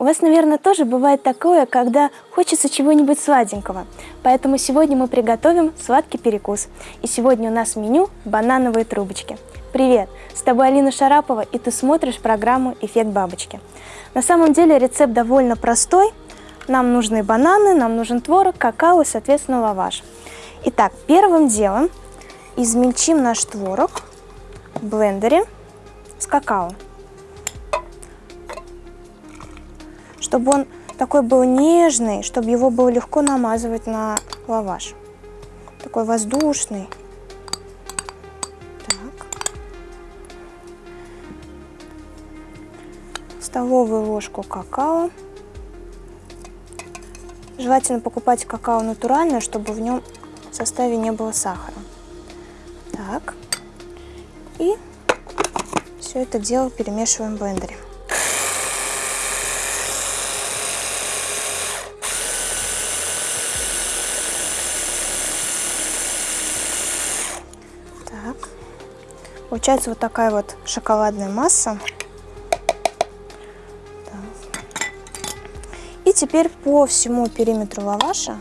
У вас, наверное, тоже бывает такое, когда хочется чего-нибудь сладенького. Поэтому сегодня мы приготовим сладкий перекус. И сегодня у нас в меню банановые трубочки. Привет! С тобой Алина Шарапова, и ты смотришь программу «Эффект бабочки». На самом деле рецепт довольно простой. Нам нужны бананы, нам нужен творог, какао и, соответственно, лаваш. Итак, первым делом измельчим наш творог в блендере с какао. Чтобы он такой был нежный, чтобы его было легко намазывать на лаваш. Такой воздушный. Так. Столовую ложку какао. Желательно покупать какао натуральное, чтобы в нем в составе не было сахара. Так. И все это дело перемешиваем в блендере. Получается вот такая вот шоколадная масса. Так. И теперь по всему периметру лаваша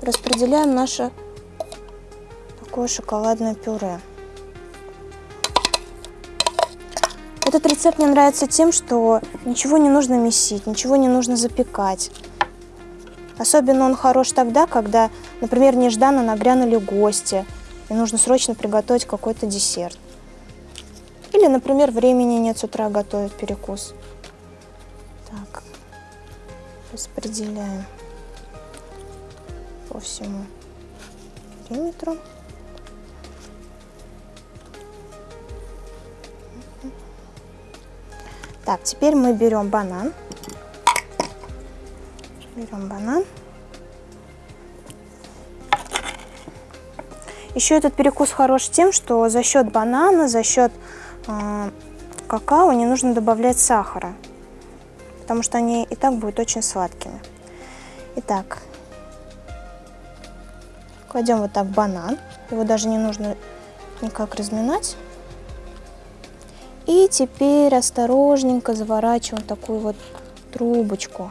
распределяем наше такое шоколадное пюре. Этот рецепт мне нравится тем, что ничего не нужно месить, ничего не нужно запекать. Особенно он хорош тогда, когда, например, нежданно нагрянули гости, и нужно срочно приготовить какой-то десерт. Или, например, времени нет с утра готовить перекус. Так, распределяем по всему периметру. Так, теперь мы берем банан. Берем банан. Еще этот перекус хорош тем, что за счет банана, за счет э, какао не нужно добавлять сахара, потому что они и так будут очень сладкими. Итак, кладем вот так банан, его даже не нужно никак разминать. И теперь осторожненько заворачиваем такую вот трубочку.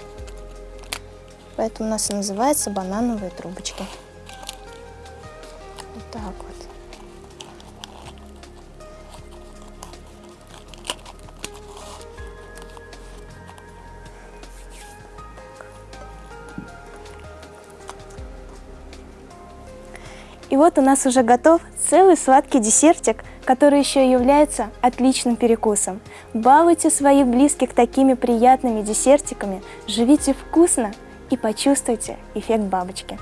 Поэтому у нас и называется банановые трубочки. Вот так вот. И вот у нас уже готов целый сладкий десертик, который еще и является отличным перекусом. Балуйте своих близких такими приятными десертиками, живите вкусно и почувствуйте эффект бабочки.